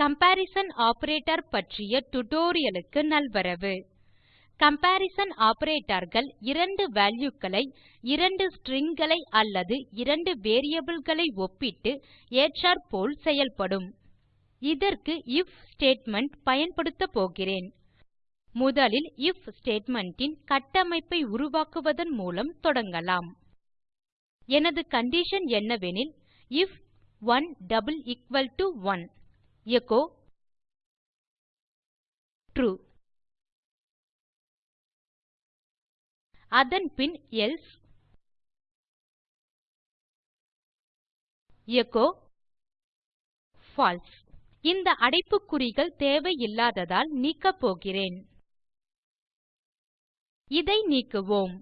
Comparison operator பற்றிய tutorialக்கு நல்வரவு. Comparison operatorகள் இரண்டு valueகளை இரண்டு stringகளை அல்லது இரண்டு variableகளை ஒப்பிட்டு ஏற்றாற்போல் செயல்படும். இதற்கு ஐஎஃப் ஸ்டேட்மெண்ட் பயன்படுத்தப் போகிறேன். முதலில் ஐஎஃப் ஸ்டேட்மெண்ட் ன் கட்டமைப்பை உருவாக்குவதன் மூலம் தொடங்கலாம். எனது கண்டிஷன் என்னவெனில் ஐஎஃப் 1 1 எச்சோ ட்ரூ அதன் பின் எல்சே எச்சோ பால்சே இந்த அடைப்புக்குறிகள் தேவையில்லாததால் நீக்கப்போகிறேன் இதை நீக்குவோம்.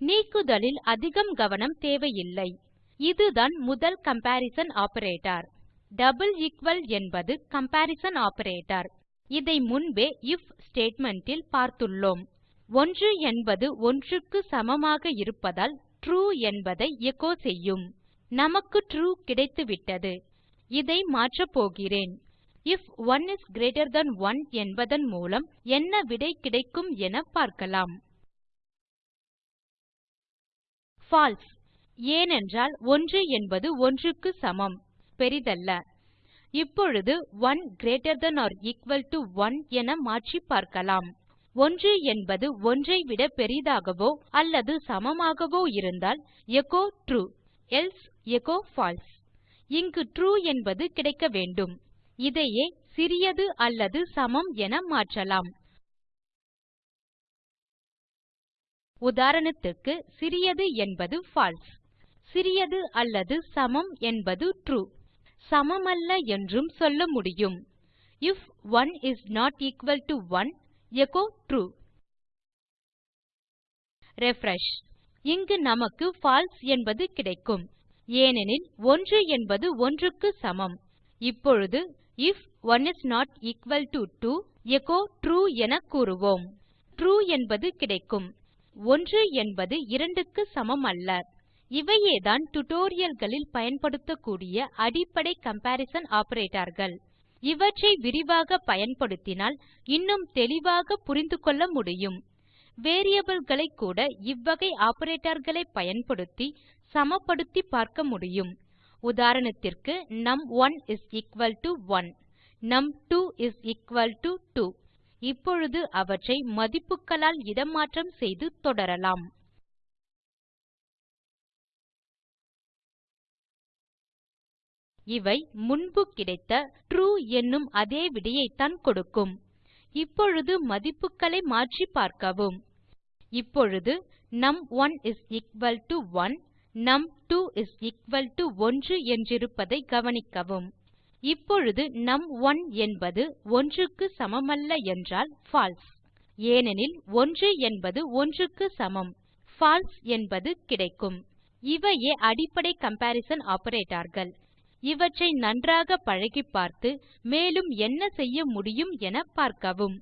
நீக்குதலில் அதிகம் கவனம் தேவையில்லை. இதுதான் முதல் கம்பரிசன் ஆப்பரேட்டர். டபிள் எக்குவல் என்பது கம்பரிசன் ஆப்பரேட்டர். இதை முன்பே ஐஎஃப் ஸ்டேட்மெண்ட் ல் பார்த்துள்ளோம். 1 என்பது 1 க்கு சமமாக இருப்பதால் ட்ரூ என்பதை எச்சோ செய்யும். நமக்கு ட்ரூ கிடைத்துவிட்டது. இதை மாற்றப்போகிறேன் ஐஎஃப் 1 இஸ் கிரீட்டர் தன் 1 என்பதன் மூலம் என்ன விடை கிடைக்கும் என பார்க்கலாம். பால்சே ஏனென்றால் 1 என்பது 1 க்கு சமம். பெரிதல்ல. இப்பொழுது 1 greater than or equal to 1 என மாற்றி பார்க்கலாம். 1 என்பது 1 ஐ விட பெரிதாகவோ அல்லது சமமாகவோ இருந்தால் echo true else echo false இங்கு ட்ரூ என்பது கிடைக்க வேண்டும். இதையே சிறியது அல்லது சமம் என மாற்றலாம். உதாரணத்துக்கு சிறியது என்பது பால்சே சிறியது அல்லது சமம் என்பது ட்ரூ சமமல்ல என்றும் சொல்ல முடியும். If 1 is not equal to 1 echo true ரிஃப்ரெஷ் இங்கு நமக்கு பால்சே என்பது கிடைக்கும். ஏனெனில் 1 என்பது 1 க்கு சமம். இப்பொழுது if 1 is not equal to 2 echo true என கூறுவோம். ட்ரூ என்பது கிடைக்கும். 1 என்பது 2 க்கு சமம் இவையேதான் இவையேதான் களில் பயன்படுத்தக்கூடிய அடிப்படை கம்பரிசன் operatorகள். இவற்றை விரிவாக பயன்படுத்தினால் இன்னும் தெளிவாக புரிந்துகொள்ள முடியும். variableகளை கூட இவ்வகை operatorகளை பயன்படுத்தி சமப்படுத்தி பார்க்க முடியும். உதாரணத்திற்கு நும்1 1 நும்2 2 இப்பொழுது அவற்றை மதிப்புகளால் இடமாற்றம் செய்து தொடரலாம். இவை முன்பு கிடைத்த ட்ரூ என்னும் அதே விடையைத்தான் கொடுக்கும். இப்பொழுது மதிப்புகளை மாற்றி பார்க்கவும். இப்பொழுது நும்1 1 நும்2 1 என்றிருப்பதை கவனிக்கவும். இப்பொழுது நும்1 என்பது 1 க்கு சமமல்ல என்றால் பால்சே ஏனெனில் 1 என்பது 1 க்கு சமம் பால்சே என்பது கிடைக்கும். இவையே அடிப்படை கம்பரிசன் operatorகள். இவற்றை நன்றாக பழகிப்பார்த்து மேலும் என்ன செய்ய முடியும் என பார்க்கவும்